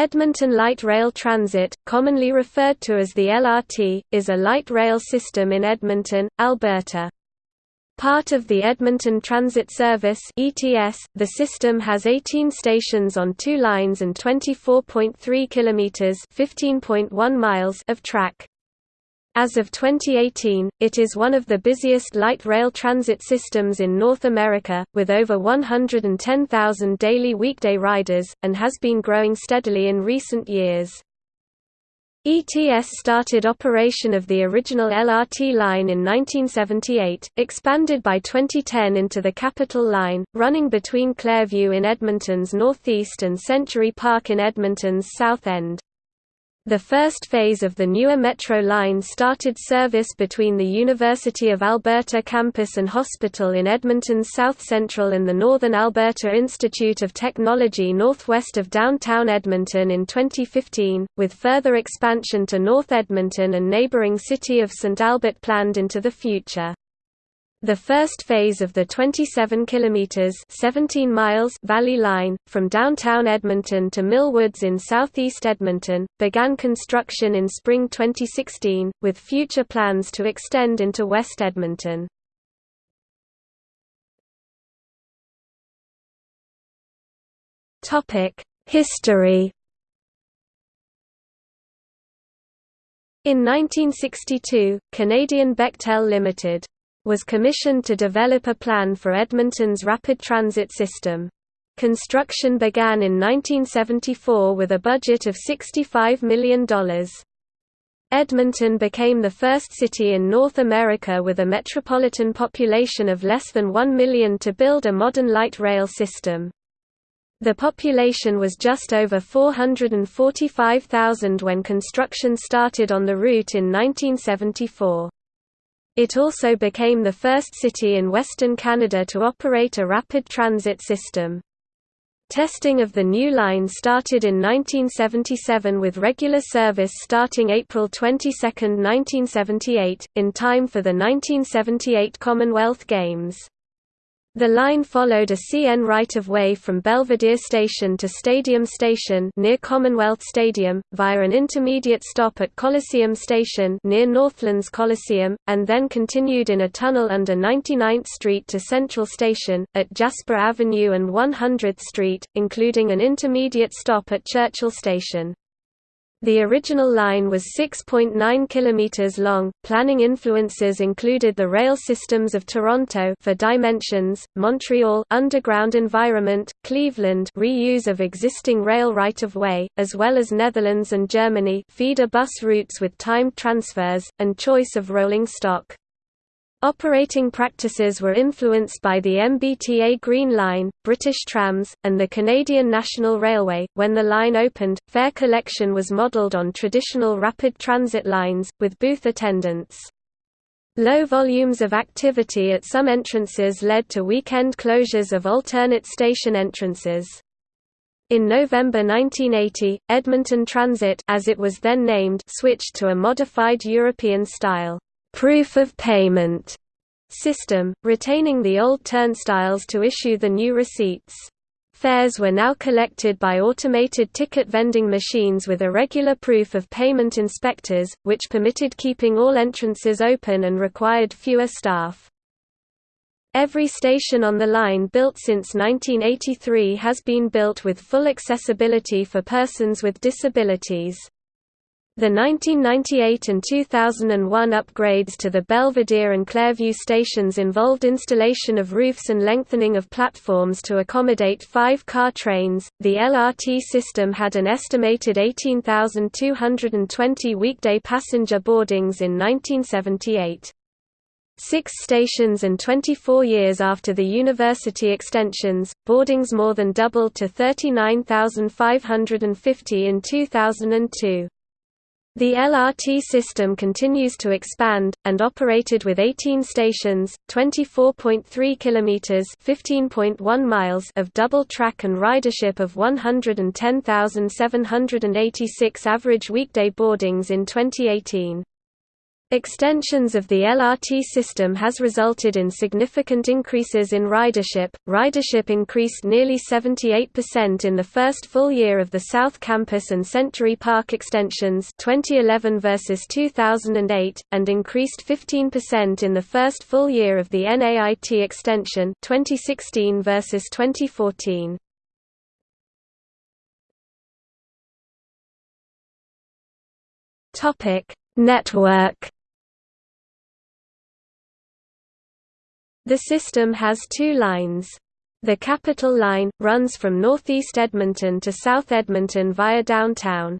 Edmonton Light Rail Transit, commonly referred to as the LRT, is a light rail system in Edmonton, Alberta. Part of the Edmonton Transit Service (ETS), the system has 18 stations on two lines and 24.3 kilometers (15.1 miles) of track. As of 2018, it is one of the busiest light rail transit systems in North America, with over 110,000 daily weekday riders, and has been growing steadily in recent years. ETS started operation of the original LRT line in 1978, expanded by 2010 into the Capital Line, running between Clairview in Edmonton's northeast and Century Park in Edmonton's south end. The first phase of the newer Metro line started service between the University of Alberta campus and hospital in Edmonton's south central and the Northern Alberta Institute of Technology northwest of downtown Edmonton in 2015, with further expansion to North Edmonton and neighbouring city of St. Albert planned into the future. The first phase of the 27 kilometers (17 miles) Valley Line from downtown Edmonton to Mill Woods in southeast Edmonton began construction in spring 2016 with future plans to extend into West Edmonton. Topic: History In 1962, Canadian Bechtel Limited was commissioned to develop a plan for Edmonton's rapid transit system. Construction began in 1974 with a budget of $65 million. Edmonton became the first city in North America with a metropolitan population of less than 1 million to build a modern light rail system. The population was just over 445,000 when construction started on the route in 1974. It also became the first city in Western Canada to operate a rapid transit system. Testing of the new line started in 1977 with regular service starting April 22, 1978, in time for the 1978 Commonwealth Games. The line followed a CN right-of-way from Belvedere Station to Stadium Station near Commonwealth Stadium, via an intermediate stop at Coliseum Station near Northlands Coliseum, and then continued in a tunnel under 99th Street to Central Station, at Jasper Avenue and 100th Street, including an intermediate stop at Churchill Station. The original line was 6.9 km long. Planning influences included the rail systems of Toronto for dimensions, Montreal underground environment, Cleveland reuse of existing rail right-of-way, as well as Netherlands and Germany feeder bus routes with timed transfers, and choice of rolling stock. Operating practices were influenced by the MBTA Green Line, British Trams, and the Canadian National Railway. When the line opened, fare collection was modelled on traditional rapid transit lines, with booth attendants. Low volumes of activity at some entrances led to weekend closures of alternate station entrances. In November 1980, Edmonton Transit as it was then named switched to a modified European style proof of payment system, retaining the old turnstiles to issue the new receipts. Fares were now collected by automated ticket vending machines with irregular proof of payment inspectors, which permitted keeping all entrances open and required fewer staff. Every station on the line built since 1983 has been built with full accessibility for persons with disabilities. The 1998 and 2001 upgrades to the Belvedere and Clairview stations involved installation of roofs and lengthening of platforms to accommodate five car trains. The LRT system had an estimated 18,220 weekday passenger boardings in 1978. Six stations and 24 years after the university extensions, boardings more than doubled to 39,550 in 2002. The LRT system continues to expand and operated with 18 stations, 24.3 kilometers, 15.1 miles of double track and ridership of 110,786 average weekday boardings in 2018. Extensions of the LRT system has resulted in significant increases in ridership. Ridership increased nearly 78% in the first full year of the South Campus and Century Park extensions 2011 versus 2008 and increased 15% in the first full year of the NAIT extension 2016 versus 2014. Topic: Network The system has two lines. The Capital Line, runs from northeast Edmonton to South Edmonton via downtown.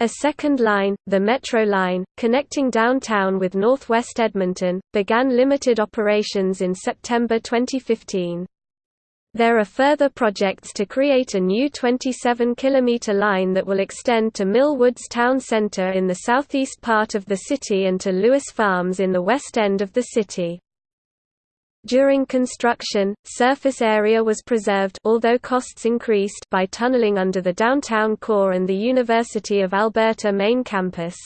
A second line, the Metro Line, connecting downtown with northwest Edmonton, began limited operations in September 2015. There are further projects to create a new 27-kilometre line that will extend to Mill Woods Town Centre in the southeast part of the city and to Lewis Farms in the west end of the city. During construction, surface area was preserved although costs increased by tunneling under the downtown core and the University of Alberta main campus.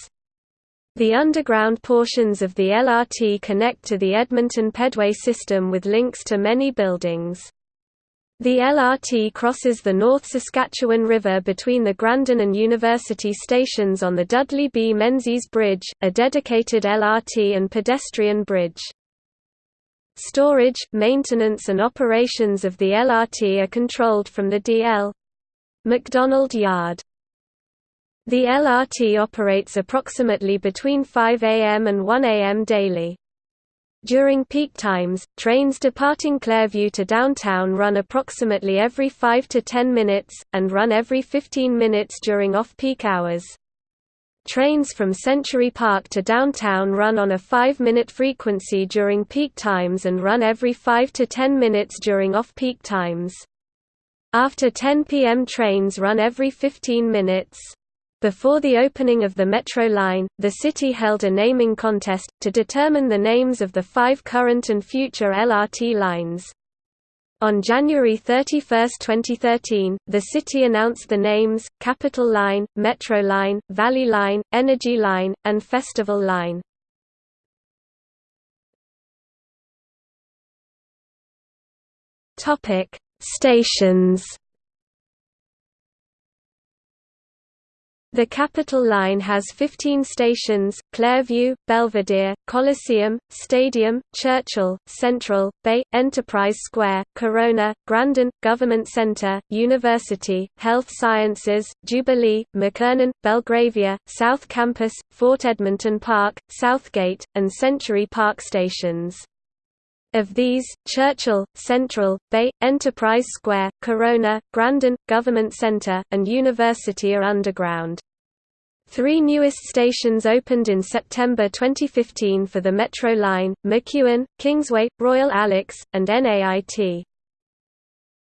The underground portions of the LRT connect to the Edmonton Pedway system with links to many buildings. The LRT crosses the North Saskatchewan River between the Grandin and University stations on the Dudley B. Menzies Bridge, a dedicated LRT and pedestrian bridge. Storage, maintenance and operations of the LRT are controlled from the DL McDonald Yard. The LRT operates approximately between 5 am and 1 am daily. During peak times, trains departing Clairview to downtown run approximately every 5 to 10 minutes, and run every 15 minutes during off-peak hours. Trains from Century Park to downtown run on a 5-minute frequency during peak times and run every 5 to 10 minutes during off-peak times. After 10 p.m. trains run every 15 minutes. Before the opening of the Metro line, the city held a naming contest, to determine the names of the five current and future LRT lines. On January 31, 2013, the city announced the names, Capital Line, Metro Line, Valley Line, Energy Line, and Festival Line. Stations The Capital Line has 15 stations, Clairview, Belvedere, Coliseum, Stadium, Churchill, Central, Bay, Enterprise Square, Corona, Grandin, Government Centre, University, Health Sciences, Jubilee, McKernan, Belgravia, South Campus, Fort Edmonton Park, Southgate, and Century Park stations. Of these, Churchill, Central, Bay, Enterprise Square, Corona, Grandin, Government Centre, and University are underground. Three newest stations opened in September 2015 for the Metro Line, McEwen, Kingsway, Royal Alex, and NAIT.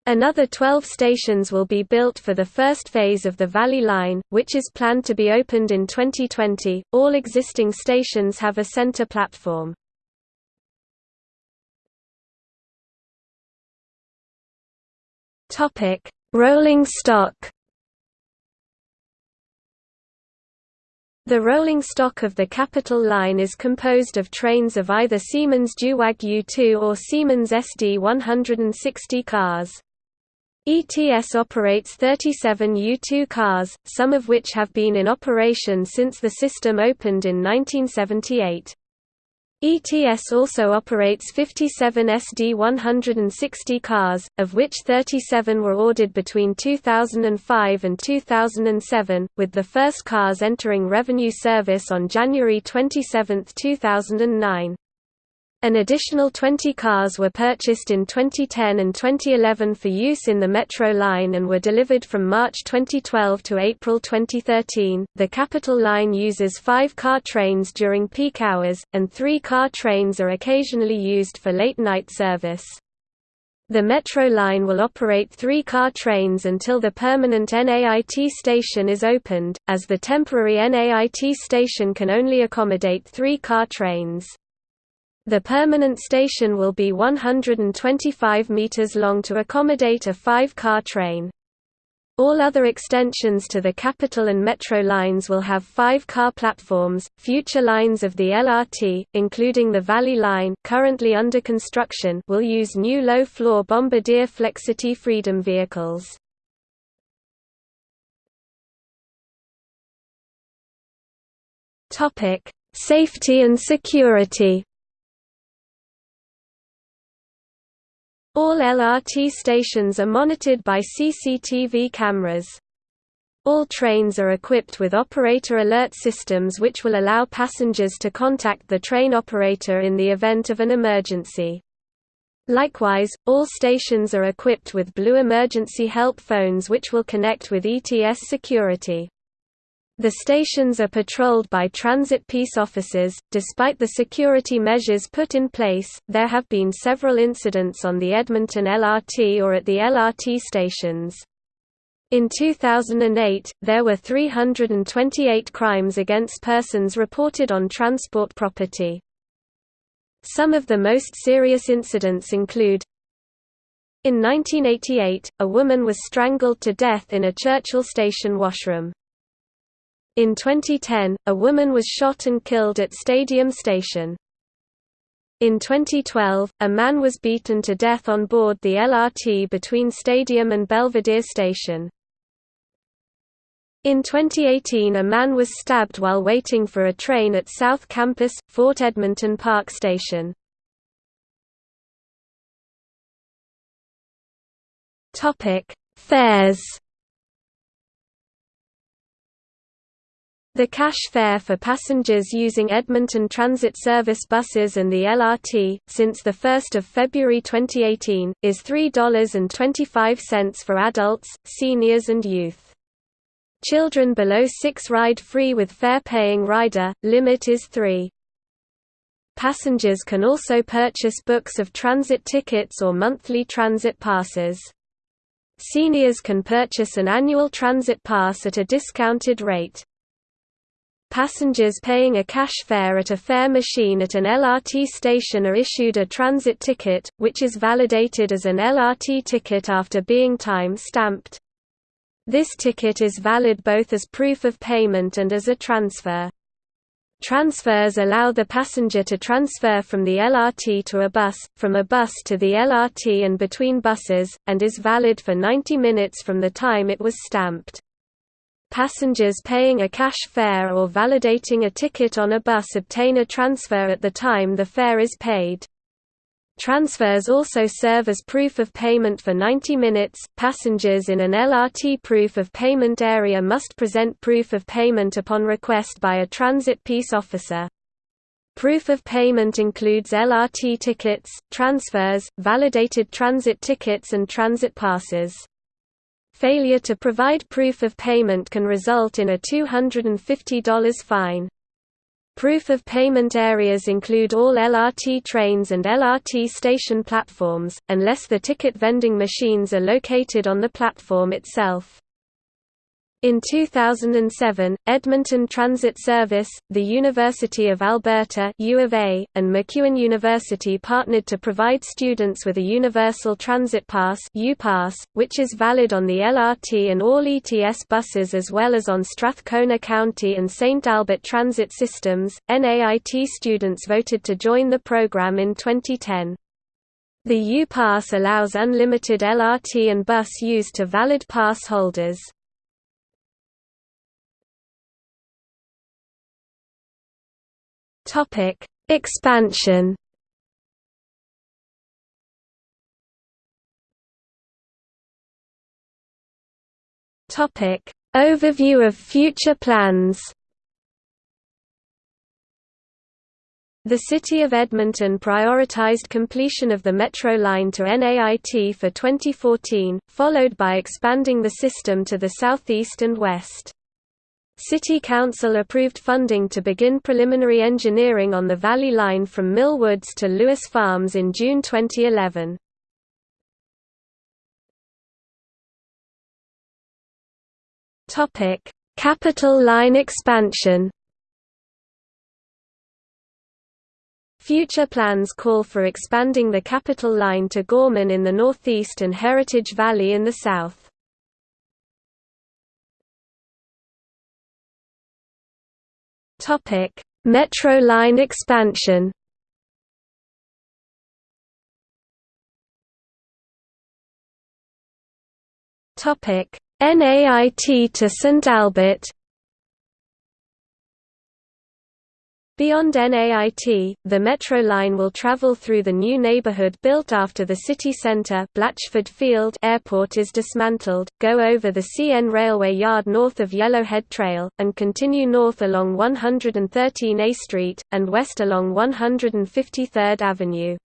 Another 12 stations will be built for the first phase of the Valley Line, which is planned to be opened in 2020. All existing stations have a center platform. Topic: Rolling stock. The rolling stock of the Capital Line is composed of trains of either Siemens Duewag U2 or Siemens SD 160 cars. ETS operates 37 U2 cars, some of which have been in operation since the system opened in 1978. ETS also operates 57 SD-160 cars, of which 37 were ordered between 2005 and 2007, with the first cars entering revenue service on January 27, 2009. An additional 20 cars were purchased in 2010 and 2011 for use in the Metro line and were delivered from March 2012 to April 2013. The Capital Line uses five car trains during peak hours, and three car trains are occasionally used for late night service. The Metro line will operate three car trains until the permanent NAIT station is opened, as the temporary NAIT station can only accommodate three car trains. The permanent station will be 125 meters long to accommodate a five-car train. All other extensions to the Capital and Metro lines will have five car platforms. Future lines of the LRT, including the Valley Line, currently under construction, will use new low-floor Bombardier Flexity Freedom vehicles. Topic: Safety and security. All LRT stations are monitored by CCTV cameras. All trains are equipped with operator alert systems which will allow passengers to contact the train operator in the event of an emergency. Likewise, all stations are equipped with Blue Emergency Help phones which will connect with ETS security. The stations are patrolled by transit peace officers. Despite the security measures put in place, there have been several incidents on the Edmonton LRT or at the LRT stations. In 2008, there were 328 crimes against persons reported on transport property. Some of the most serious incidents include In 1988, a woman was strangled to death in a Churchill station washroom. In 2010, a woman was shot and killed at Stadium Station. In 2012, a man was beaten to death on board the LRT between Stadium and Belvedere Station. In 2018 a man was stabbed while waiting for a train at South Campus, Fort Edmonton Park Station. Fares The cash fare for passengers using Edmonton Transit Service buses and the LRT, since 1 February 2018, is $3.25 for adults, seniors and youth. Children below 6 ride free with fare-paying rider, limit is 3. Passengers can also purchase books of transit tickets or monthly transit passes. Seniors can purchase an annual transit pass at a discounted rate. Passengers paying a cash fare at a fare machine at an LRT station are issued a transit ticket, which is validated as an LRT ticket after being time-stamped. This ticket is valid both as proof of payment and as a transfer. Transfers allow the passenger to transfer from the LRT to a bus, from a bus to the LRT and between buses, and is valid for 90 minutes from the time it was stamped. Passengers paying a cash fare or validating a ticket on a bus obtain a transfer at the time the fare is paid. Transfers also serve as proof of payment for 90 minutes. Passengers in an LRT proof of payment area must present proof of payment upon request by a transit peace officer. Proof of payment includes LRT tickets, transfers, validated transit tickets and transit passes. Failure to provide proof of payment can result in a $250 fine. Proof of payment areas include all LRT trains and LRT station platforms, unless the ticket vending machines are located on the platform itself. In 2007, Edmonton Transit Service, the University of Alberta U of A, and MacEwan University partnered to provide students with a Universal Transit Pass which is valid on the LRT and all ETS buses as well as on Strathcona County and St. Albert Transit Systems. NAIT students voted to join the program in 2010. The U-Pass allows unlimited LRT and bus use to valid pass holders. Topic: Expansion. Topic: Overview of future plans. The City of Edmonton prioritized completion of the Metro line to NAIT for 2014, followed by expanding the system to the southeast and west. City Council approved funding to begin preliminary engineering on the Valley Line from Mill Woods to Lewis Farms in June 2011. Topic: Capital Line expansion Future plans call for expanding the Capital Line to Gorman in the northeast and Heritage Valley in the south. Metro line expansion. Topic: NAIT to St Albert Beyond NAIT, the Metro line will travel through the new neighborhood built after the city center Blatchford Field Airport is dismantled, go over the CN Railway Yard north of Yellowhead Trail, and continue north along 113A Street, and west along 153rd Avenue.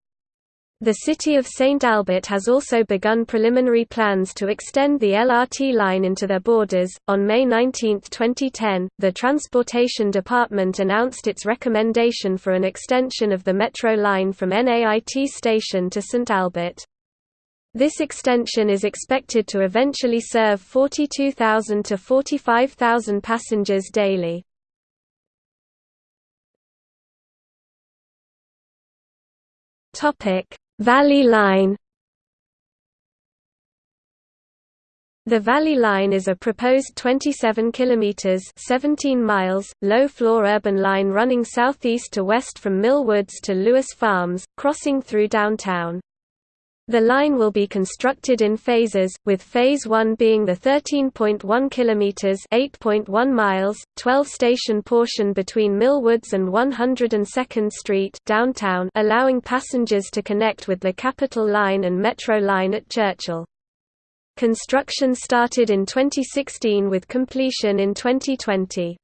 The city of St. Albert has also begun preliminary plans to extend the LRT line into their borders. On May 19, 2010, the Transportation Department announced its recommendation for an extension of the Metro line from NAIT station to St. Albert. This extension is expected to eventually serve 42,000 to 45,000 passengers daily. Topic Valley Line The Valley Line is a proposed 27 kilometers (17 miles) low-floor urban line running southeast to west from Mill Woods to Lewis Farms, crossing through downtown. The line will be constructed in phases, with Phase 1 being the 13.1 kilometers (8.1 miles), 12-station portion between Mill Woods and 102nd Street downtown, allowing passengers to connect with the Capital Line and Metro Line at Churchill. Construction started in 2016 with completion in 2020.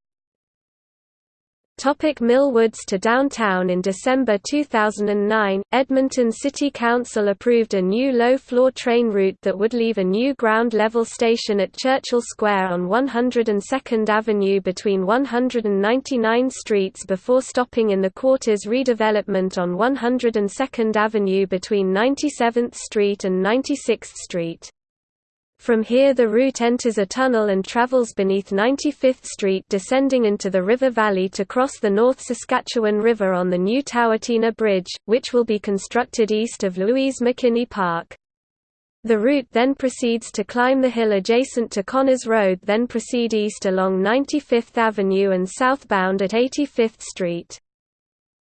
Topic Mill Woods to downtown In December 2009, Edmonton City Council approved a new low-floor train route that would leave a new ground-level station at Churchill Square on 102nd Avenue between 199 streets before stopping in the quarters redevelopment on 102nd Avenue between 97th Street and 96th Street. From here the route enters a tunnel and travels beneath 95th Street descending into the river valley to cross the North Saskatchewan River on the new Tawatina Bridge, which will be constructed east of Louise McKinney Park. The route then proceeds to climb the hill adjacent to Connors Road then proceed east along 95th Avenue and southbound at 85th Street.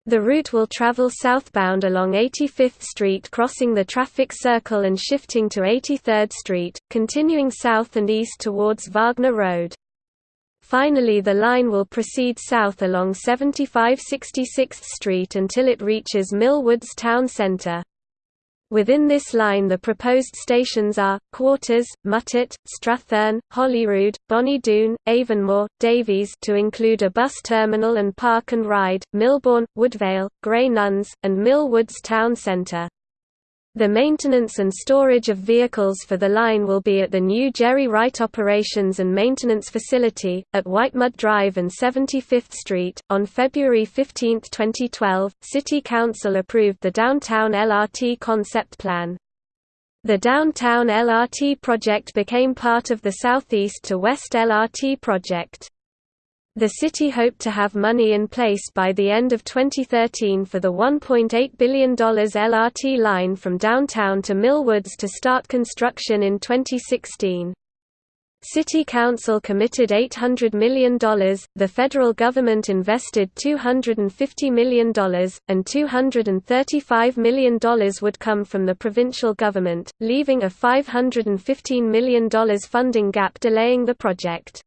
The route will travel southbound along 85th Street crossing the traffic circle and shifting to 83rd Street, continuing south and east towards Wagner Road. Finally the line will proceed south along 75 66th Street until it reaches Millwoods Town Centre. Within this line the proposed stations are, Quarters, Muttart, Strathearn, Holyrood, Bonnie Doon, Avonmore, Davies to include a bus terminal and park and ride, Millbourne, Woodvale, Grey Nuns, and Mill Woods Town Centre. The maintenance and storage of vehicles for the line will be at the new Gerry Wright Operations and Maintenance Facility, at Whitemud Drive and 75th Street. On February 15, 2012, City Council approved the Downtown LRT Concept Plan. The Downtown LRT project became part of the Southeast to West LRT project. The city hoped to have money in place by the end of 2013 for the $1.8 billion LRT line from downtown to Millwoods to start construction in 2016. City Council committed $800 million, the federal government invested $250 million, and $235 million would come from the provincial government, leaving a $515 million funding gap delaying the project.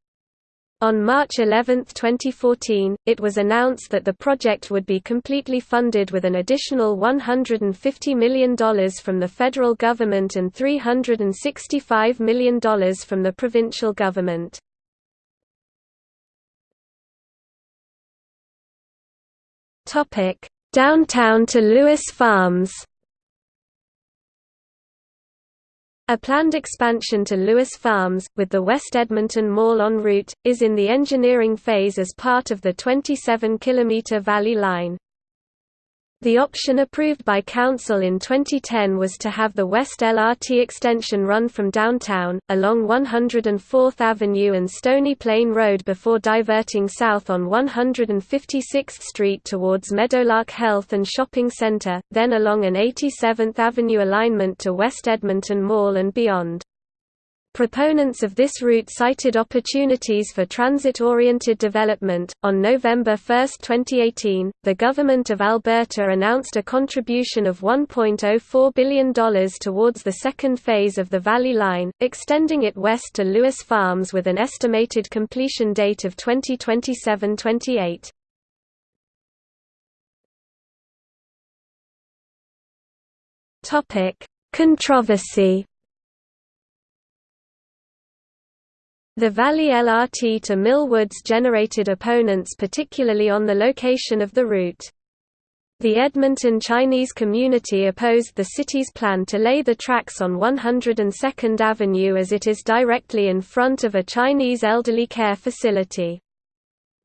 On March 11, 2014, it was announced that the project would be completely funded with an additional $150 million from the federal government and $365 million from the provincial government. Downtown to Lewis Farms A planned expansion to Lewis Farms, with the West Edmonton Mall en route, is in the engineering phase as part of the 27 km Valley Line. The option approved by Council in 2010 was to have the West LRT extension run from downtown, along 104th Avenue and Stony Plain Road before diverting south on 156th Street towards Meadowlark Health and Shopping Center, then along an 87th Avenue alignment to West Edmonton Mall and beyond. Proponents of this route cited opportunities for transit-oriented development. On November 1, 2018, the government of Alberta announced a contribution of $1.04 billion towards the second phase of the Valley Line, extending it west to Lewis Farms with an estimated completion date of 2027-28. Topic: Controversy The Valley LRT to Mill Woods generated opponents particularly on the location of the route. The Edmonton Chinese community opposed the city's plan to lay the tracks on 102nd Avenue as it is directly in front of a Chinese elderly care facility.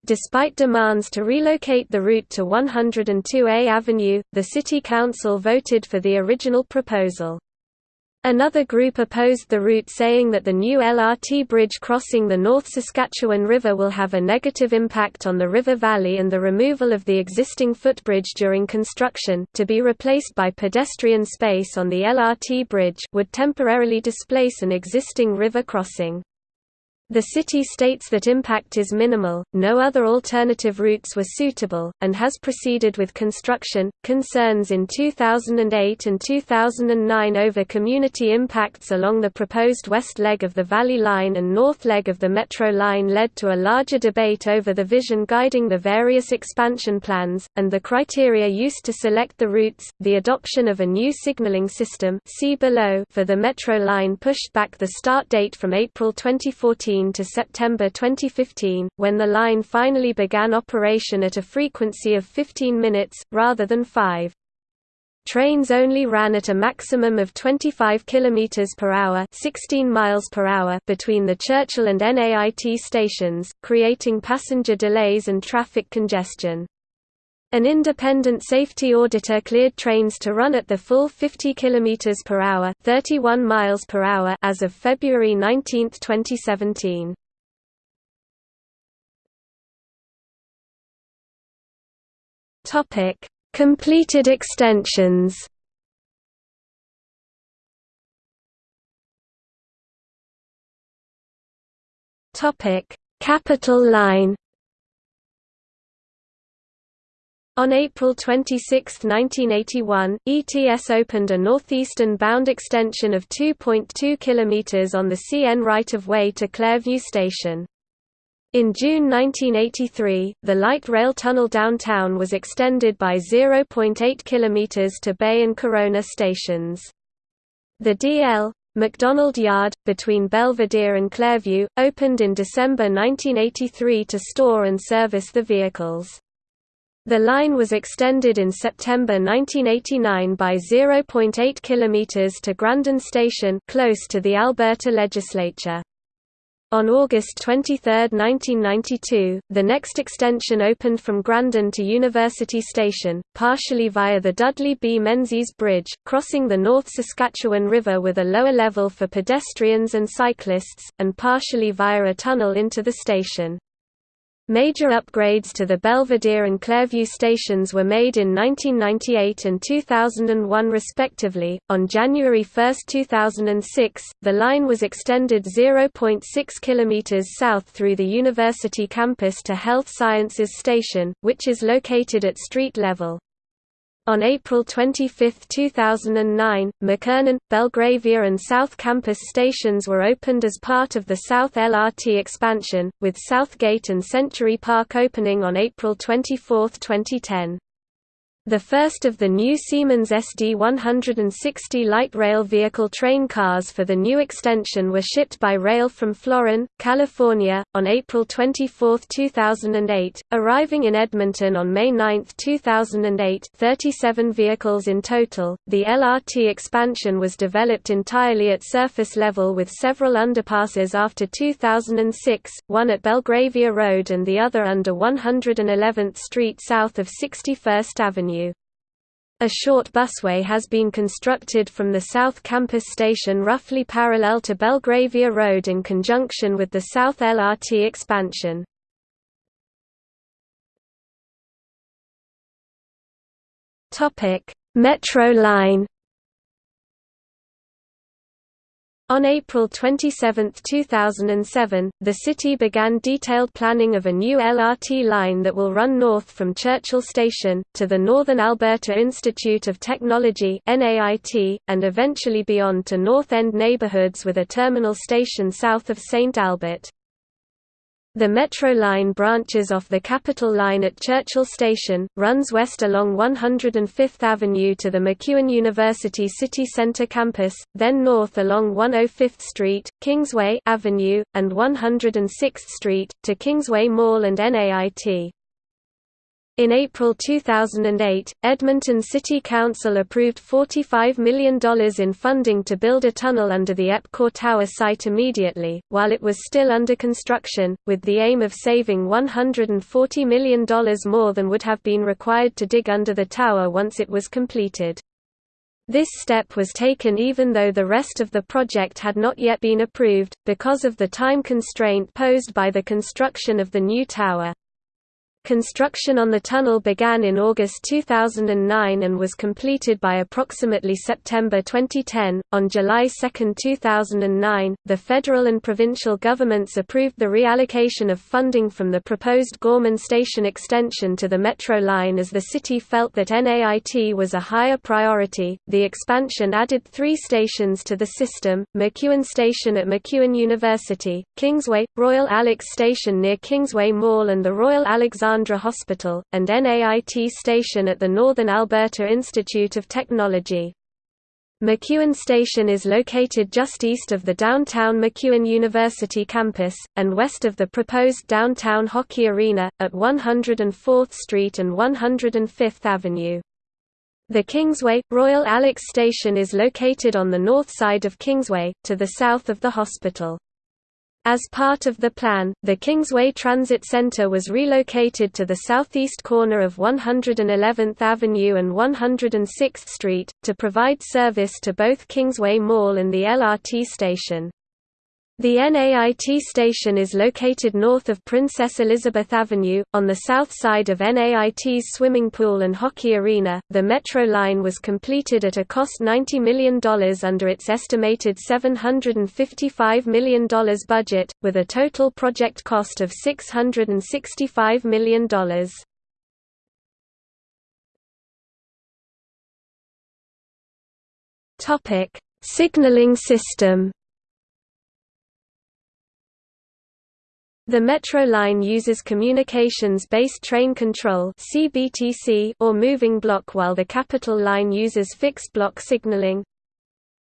Despite demands to relocate the route to 102A Avenue, the City Council voted for the original proposal. Another group opposed the route saying that the new LRT bridge crossing the North Saskatchewan River will have a negative impact on the river valley and the removal of the existing footbridge during construction to be replaced by pedestrian space on the LRT bridge would temporarily displace an existing river crossing. The city states that impact is minimal, no other alternative routes were suitable, and has proceeded with construction. Concerns in 2008 and 2009 over community impacts along the proposed west leg of the Valley Line and north leg of the Metro Line led to a larger debate over the vision guiding the various expansion plans, and the criteria used to select the routes. The adoption of a new signaling system see below for the Metro Line pushed back the start date from April 2014 to September 2015, when the line finally began operation at a frequency of 15 minutes, rather than 5. Trains only ran at a maximum of 25 km per hour, 16 miles per hour between the Churchill and NAIT stations, creating passenger delays and traffic congestion. An independent safety auditor cleared trains to run at the full 50 km per hour, 31 miles per hour as of February 19, 2017. Topic: Completed extensions. Topic: Capital Line On April 26, 1981, ETS opened a northeastern bound extension of 2.2 km on the CN right-of-way to Clairview Station. In June 1983, the light rail tunnel downtown was extended by 0.8 km to Bay and Corona stations. The DL McDonald Yard, between Belvedere and Clairview, opened in December 1983 to store and service the vehicles. The line was extended in September 1989 by 0.8 km to Grandin Station close to the Alberta legislature. On August 23, 1992, the next extension opened from Grandin to University Station, partially via the Dudley B. Menzies Bridge, crossing the North Saskatchewan River with a lower level for pedestrians and cyclists, and partially via a tunnel into the station. Major upgrades to the Belvedere and Clairview stations were made in 1998 and 2001 respectively. On January 1, 2006, the line was extended 0.6 km south through the university campus to Health Sciences Station, which is located at street level. On April 25, 2009, McKernan, Belgravia and South Campus stations were opened as part of the South LRT expansion, with Southgate and Century Park opening on April 24, 2010. The first of the new Siemens SD-160 light rail vehicle train cars for the new extension were shipped by rail from Florin, California, on April 24, 2008, arriving in Edmonton on May 9, 2008 37 vehicles in total. The LRT expansion was developed entirely at surface level with several underpasses after 2006, one at Belgravia Road and the other under 111th Street south of 61st Avenue. A short busway has been constructed from the South Campus station roughly parallel to Belgravia Road in conjunction with the South LRT expansion. Metro line On April 27, 2007, the city began detailed planning of a new LRT line that will run north from Churchill Station, to the Northern Alberta Institute of Technology and eventually beyond to North End neighbourhoods with a terminal station south of St Albert. The Metro line branches off the Capital line at Churchill Station, runs west along 105th Avenue to the MacEwan University City Centre campus, then north along 105th Street, Kingsway Avenue, and 106th Street, to Kingsway Mall and NAIT. In April 2008, Edmonton City Council approved $45 million in funding to build a tunnel under the EPCOR Tower site immediately, while it was still under construction, with the aim of saving $140 million more than would have been required to dig under the tower once it was completed. This step was taken even though the rest of the project had not yet been approved, because of the time constraint posed by the construction of the new tower. Construction on the tunnel began in August 2009 and was completed by approximately September 2010. On July 2, 2009, the federal and provincial governments approved the reallocation of funding from the proposed Gorman Station extension to the Metro line as the city felt that NAIT was a higher priority. The expansion added three stations to the system MacEwan Station at MacEwan University, Kingsway, Royal Alex Station near Kingsway Mall, and the Royal Alexandra Alexandra Hospital, and NAIT station at the Northern Alberta Institute of Technology. MacEwan Station is located just east of the downtown MacEwan University campus, and west of the proposed downtown hockey arena, at 104th Street and 105th Avenue. The Kingsway, Royal Alex Station is located on the north side of Kingsway, to the south of the hospital. As part of the plan, the Kingsway Transit Center was relocated to the southeast corner of 111th Avenue and 106th Street, to provide service to both Kingsway Mall and the LRT station. The NAIT station is located north of Princess Elizabeth Avenue, on the south side of NAIT's swimming pool and hockey arena. The Metro line was completed at a cost $90 million under its estimated $755 million budget, with a total project cost of $665 million. Signaling system The Metro line uses Communications-Based Train Control or moving block while the Capital line uses fixed block signaling.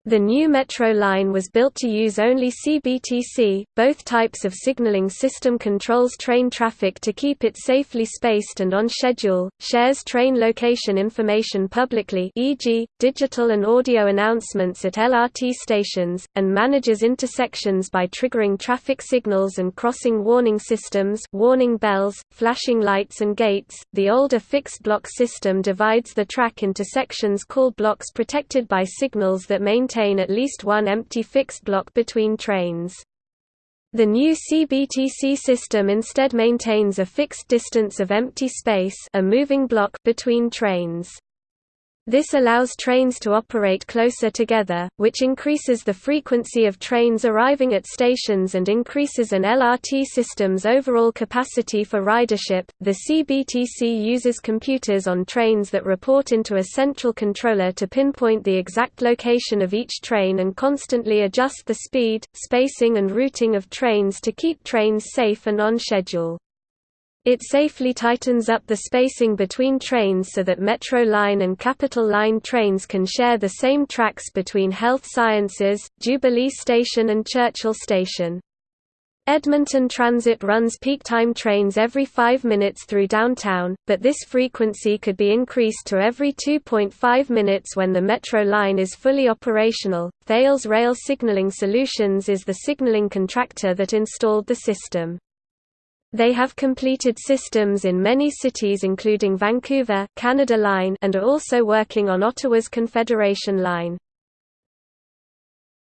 The new Metro line was built to use only CBTC. Both types of signaling system controls train traffic to keep it safely spaced and on schedule, shares train location information publicly e.g., digital and audio announcements at LRT stations, and manages intersections by triggering traffic signals and crossing warning systems warning bells, flashing lights and gates. The older fixed block system divides the track into sections called blocks protected by signals that maintain maintain at least one empty fixed block between trains. The new CBTC system instead maintains a fixed distance of empty space a moving block between trains. This allows trains to operate closer together, which increases the frequency of trains arriving at stations and increases an LRT system's overall capacity for ridership. The CBTC uses computers on trains that report into a central controller to pinpoint the exact location of each train and constantly adjust the speed, spacing, and routing of trains to keep trains safe and on schedule. It safely tightens up the spacing between trains so that Metro Line and Capital Line trains can share the same tracks between Health Sciences, Jubilee Station and Churchill Station. Edmonton Transit runs peak time trains every 5 minutes through downtown, but this frequency could be increased to every 2.5 minutes when the Metro line is fully operational. Thales Rail Signaling Solutions is the signaling contractor that installed the system. They have completed systems in many cities including Vancouver, Canada Line and are also working on Ottawa's Confederation Line.